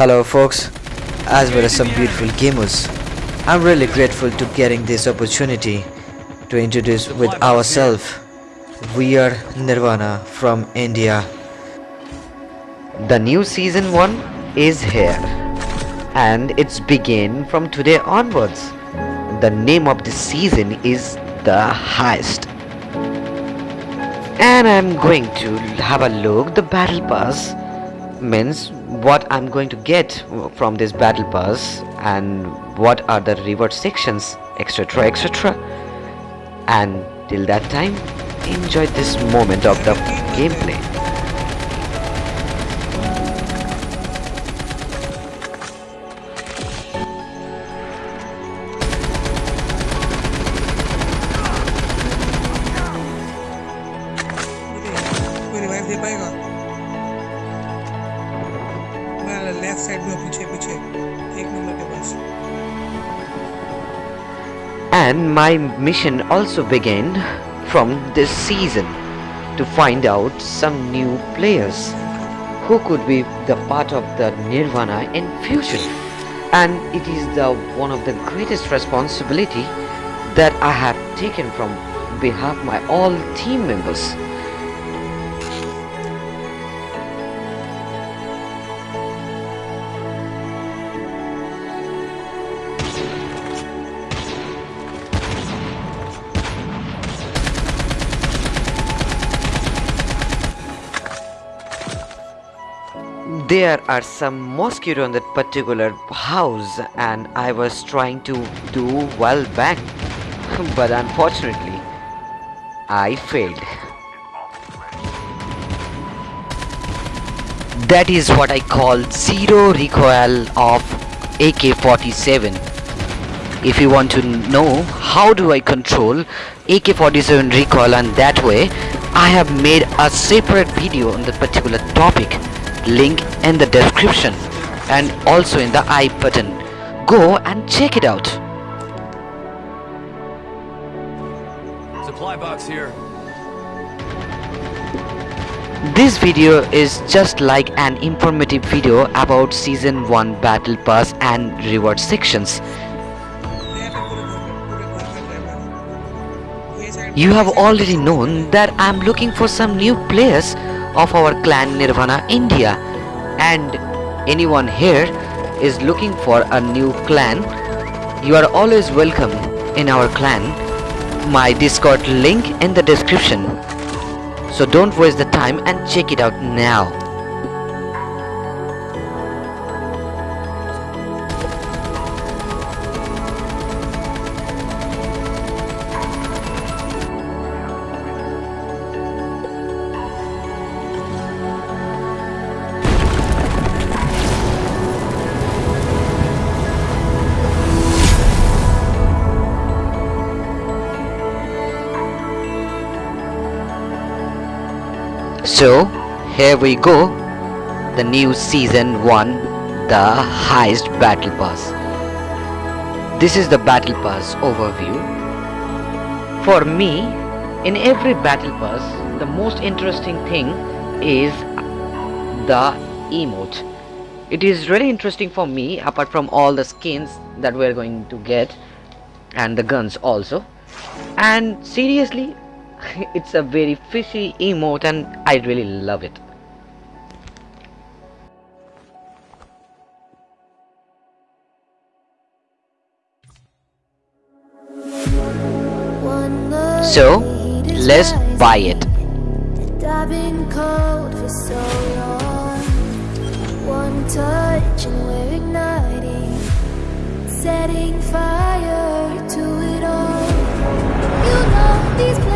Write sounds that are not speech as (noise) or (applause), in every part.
Hello folks, as well as some beautiful gamers. I'm really grateful to getting this opportunity to introduce with ourselves. We are Nirvana from India. The new season 1 is here and it's begin from today onwards. The name of the season is The Heist. And I'm going to have a look the battle pass means what I'm going to get from this battle pass and what are the reward sections etc etc and till that time enjoy this moment of the gameplay मैं left side में हूँ, पीछे पीछे एक number के पास and my mission also began from this season to find out some new players who could be the part of the nirvana in future and it is the one of the greatest responsibility that i have taken from behalf my all team members There are some mosquito in that particular house and I was trying to do well back (laughs) but unfortunately I failed. That is what I call zero recoil of AK-47. If you want to know how do I control AK-47 recoil and that way I have made a separate video on that particular topic. Link in the description and also in the i button. Go and check it out. Supply box here. this video is just like an informative video about season 1 battle pass and reward sections you have already known that i'm looking for some new players of our clan nirvana india. And anyone here is looking for a new clan. You are always welcome in our clan. My discord link in the description. So don't waste the time and check it out now So, here we go. The new season 1, the heist battle pass. This is the battle pass overview. For me, in every battle pass, the most interesting thing is the emote. It is really interesting for me apart from all the skins that we're going to get and the guns also. And seriously, (laughs) it's a very fishy emote and I really love it. So, let's buy it. One touch and we're igniting, setting fire to it all. You know these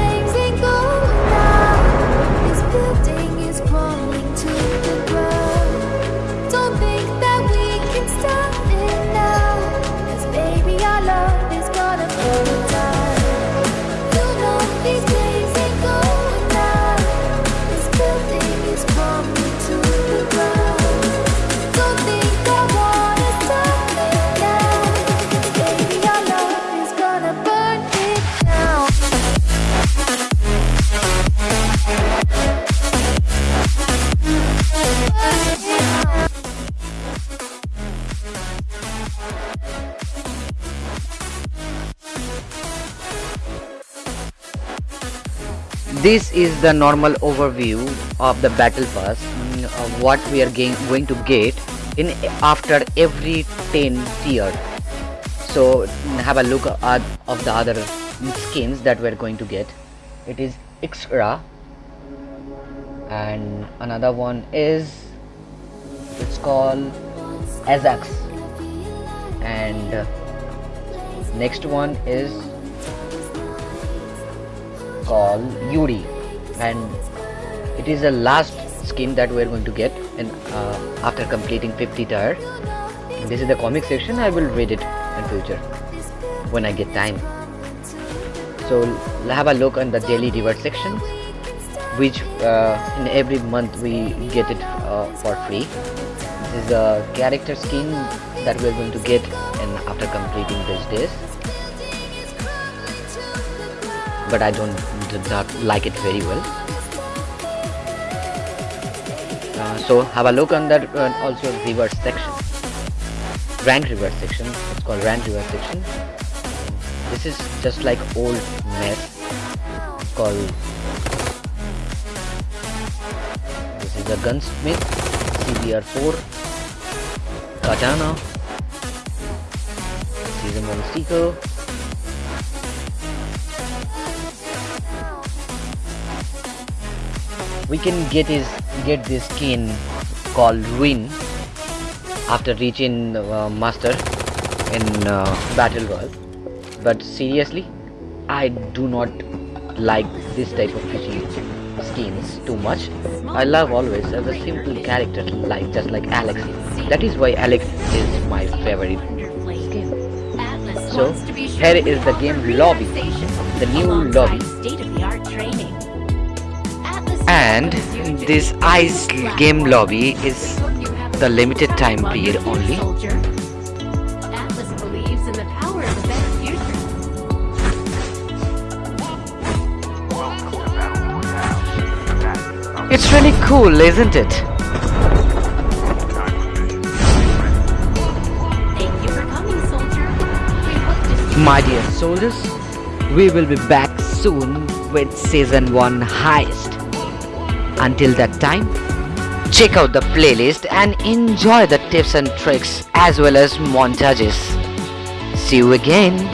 this is the normal overview of the battle pass of what we are going to get in after every 10 tier. So have a look at of the other skins that we're going to get. It is Ixra and another one is it's called Azax. And uh, next one is called Yuri. And it is the last skin that we're going to get and uh, after completing 50 tier this is the comic section. I will read it in future when I get time. So have a look on the daily reward section which uh, in every month we get it uh, for free. This is the character skin that we're going to get and after completing these days but I don't like it very well. Uh, so have a look on that uh, also reverse section. Rank reverse section. It's called rank reverse section. This is just like old mess. It's called this is a gunsmith cbr4 katana. Season 1 sticker we can get is get this skin called Ruin after reaching uh, master in uh, battle world. But seriously I do not like this type of fishing skins too much. I love always as a simple character like just like Alex. That is why Alex is my favorite skin. So here is the game lobby the new lobby. And this ice game lobby is the limited time period only. It's really cool isn't it? My dear soldiers we will be back soon with season 1 heist until that time check out the playlist and enjoy the tips and tricks as well as montages. See you again